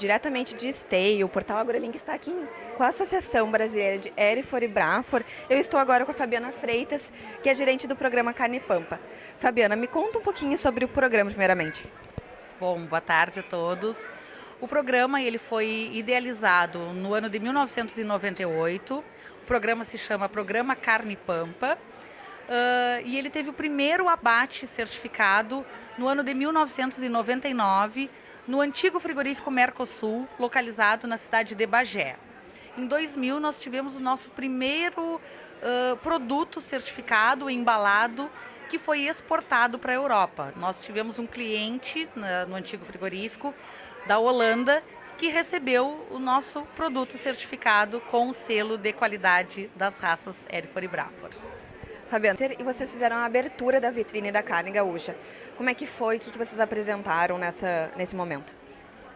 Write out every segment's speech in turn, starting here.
diretamente de Esteio. O portal AgroLink está aqui com a Associação Brasileira de Erifor e Brafor. Eu estou agora com a Fabiana Freitas, que é gerente do programa Carne Pampa. Fabiana, me conta um pouquinho sobre o programa, primeiramente. Bom, boa tarde a todos. O programa ele foi idealizado no ano de 1998. O programa se chama Programa Carne Pampa. Uh, e ele teve o primeiro abate certificado no ano de 1999 no antigo frigorífico Mercosul, localizado na cidade de Bagé. Em 2000, nós tivemos o nosso primeiro uh, produto certificado, embalado, que foi exportado para a Europa. Nós tivemos um cliente na, no antigo frigorífico da Holanda que recebeu o nosso produto certificado com o selo de qualidade das raças Erifor e Brafor. Fabiana, e vocês fizeram a abertura da vitrine da carne gaúcha. Como é que foi? O que vocês apresentaram nessa, nesse momento?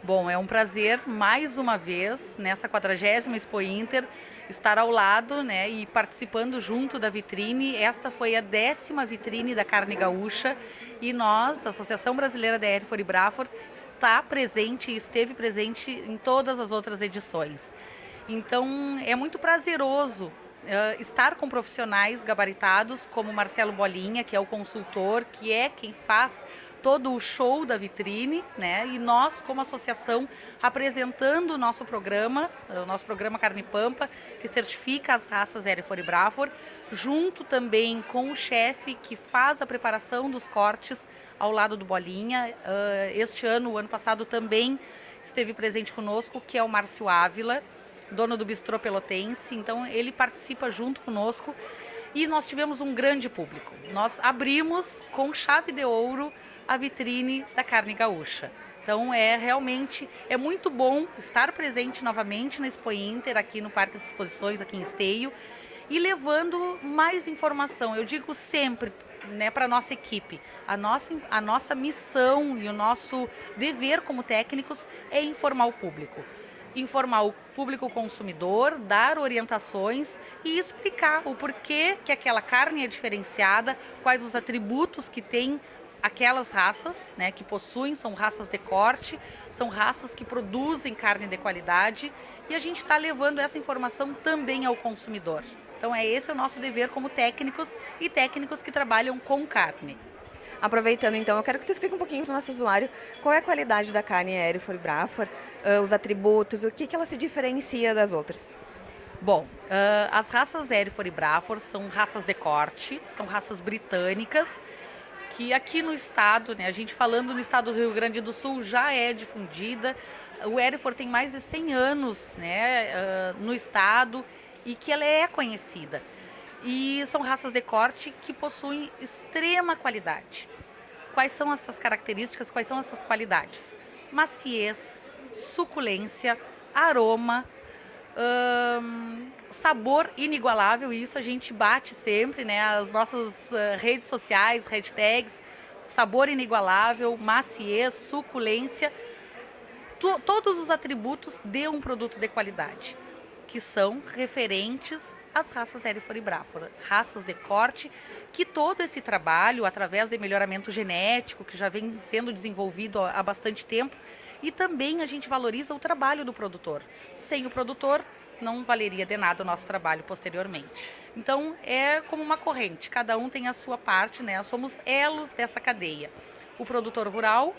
Bom, é um prazer mais uma vez nessa 40 Expo Inter estar ao lado né, e participando junto da vitrine. Esta foi a décima vitrine da carne gaúcha e nós, a Associação Brasileira da Erifor e Brafor, está presente e esteve presente em todas as outras edições. Então é muito prazeroso uh, estar com profissionais gabaritados como Marcelo Bolinha, que é o consultor, que é quem faz todo o show da vitrine, né? E nós, como associação, apresentando o nosso programa, o nosso programa Carne Pampa, que certifica as raças Hereford e Brafor, junto também com o chefe que faz a preparação dos cortes ao lado do Bolinha. Este ano, o ano passado também esteve presente conosco, que é o Márcio Ávila, dono do Bistrô Pelotense, então ele participa junto conosco e nós tivemos um grande público. Nós abrimos com chave de ouro a vitrine da carne gaúcha. Então é realmente é muito bom estar presente novamente na Expo Inter aqui no Parque de Exposições aqui em Esteio e levando mais informação. Eu digo sempre né, para nossa equipe. A nossa, a nossa missão e o nosso dever como técnicos é informar o público informar o público consumidor, dar orientações e explicar o porquê que aquela carne é diferenciada, quais os atributos que tem aquelas raças né, que possuem, são raças de corte, são raças que produzem carne de qualidade e a gente está levando essa informação também ao consumidor. Então é esse o nosso dever como técnicos e técnicos que trabalham com carne. Aproveitando então, eu quero que tu explique um pouquinho para o nosso usuário qual é a qualidade da carne Erifor e Brafor, uh, os atributos, o que, que ela se diferencia das outras. Bom, uh, as raças Erifor e Brafor são raças de corte, são raças britânicas, que aqui no estado, né, a gente falando no estado do Rio Grande do Sul, já é difundida. O Erifor tem mais de 100 anos né, uh, no estado e que ela é conhecida. E são raças de corte que possuem extrema qualidade. Quais são essas características, quais são essas qualidades? Maciez, suculência, aroma, hum, sabor inigualável, e isso a gente bate sempre, né? As nossas uh, redes sociais, hashtags, sabor inigualável, maciez, suculência, todos os atributos de um produto de qualidade, que são referentes as raças Hereford Braford, raças de corte, que todo esse trabalho, através de melhoramento genético, que já vem sendo desenvolvido há bastante tempo, e também a gente valoriza o trabalho do produtor. Sem o produtor, não valeria de nada o nosso trabalho posteriormente. Então, é como uma corrente, cada um tem a sua parte, né? Somos elos dessa cadeia. O produtor rural,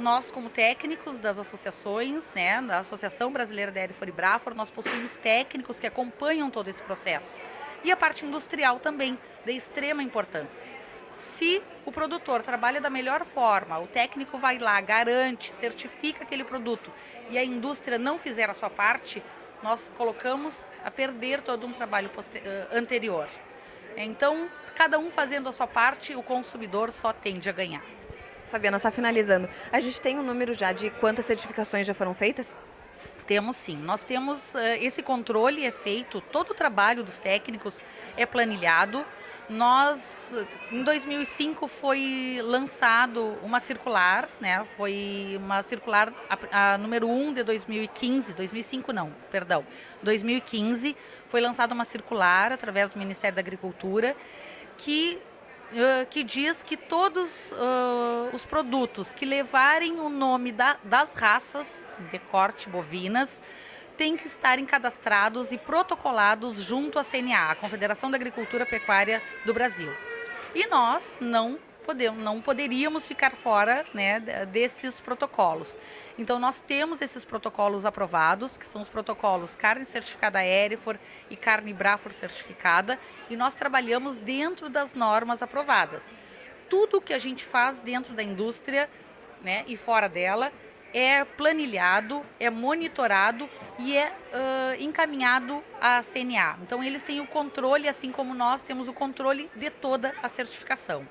nós como técnicos das associações, né, da Associação Brasileira da Erifor e Brafor, nós possuímos técnicos que acompanham todo esse processo. E a parte industrial também, de extrema importância. Se o produtor trabalha da melhor forma, o técnico vai lá, garante, certifica aquele produto e a indústria não fizer a sua parte, nós colocamos a perder todo um trabalho anterior. Então, cada um fazendo a sua parte, o consumidor só tende a ganhar. Fabiana, só finalizando, a gente tem um número já de quantas certificações já foram feitas? Temos sim. Nós temos uh, esse controle é feito, todo o trabalho dos técnicos é planilhado. Nós, em 2005, foi lançado uma circular, né? Foi uma circular, a, a número 1 de 2015, 2005 não, perdão, 2015, foi lançada uma circular através do Ministério da Agricultura que uh, que diz que todos uh, os produtos que levarem o nome da, das raças de corte bovinas têm que estarem cadastrados e protocolados junto à CNA, a Confederação da Agricultura Pecuária do Brasil. E nós não podemos, não poderíamos ficar fora né, desses protocolos. Então nós temos esses protocolos aprovados, que são os protocolos carne certificada Erifor e carne Brafor certificada, e nós trabalhamos dentro das normas aprovadas. Tudo que a gente faz dentro da indústria né, e fora dela é planilhado, é monitorado e é uh, encaminhado à CNA. Então eles têm o controle, assim como nós temos o controle de toda a certificação.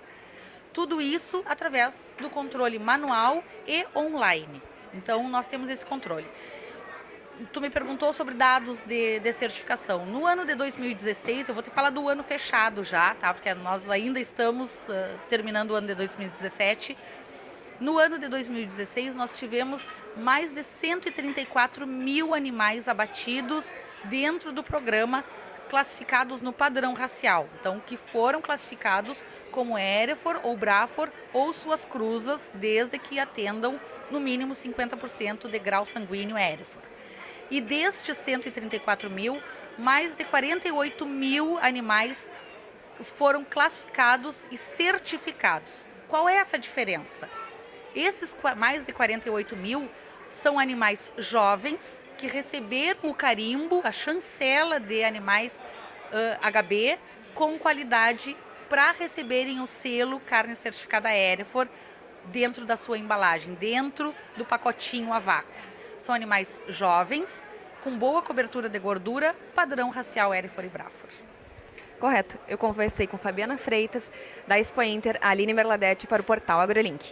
Tudo isso através do controle manual e online. Então, nós temos esse controle. Tu me perguntou sobre dados de, de certificação. No ano de 2016, eu vou te falar do ano fechado já, tá? Porque nós ainda estamos uh, terminando o ano de 2017. No ano de 2016, nós tivemos mais de 134 mil animais abatidos dentro do programa classificados no padrão racial, então que foram classificados como Erefor ou Brafor ou suas cruzas, desde que atendam no mínimo 50% de grau sanguíneo Erefor. E destes 134 mil, mais de 48 mil animais foram classificados e certificados. Qual é essa diferença? Esses mais de 48 mil são animais jovens que receberam o carimbo, a chancela de animais uh, HB com qualidade para receberem o selo carne certificada Erefor dentro da sua embalagem, dentro do pacotinho a vácuo. São animais jovens, com boa cobertura de gordura, padrão racial Erefor e Brafor. Correto. Eu conversei com Fabiana Freitas, da Expo Inter, Aline Merladete, para o portal AgroLink.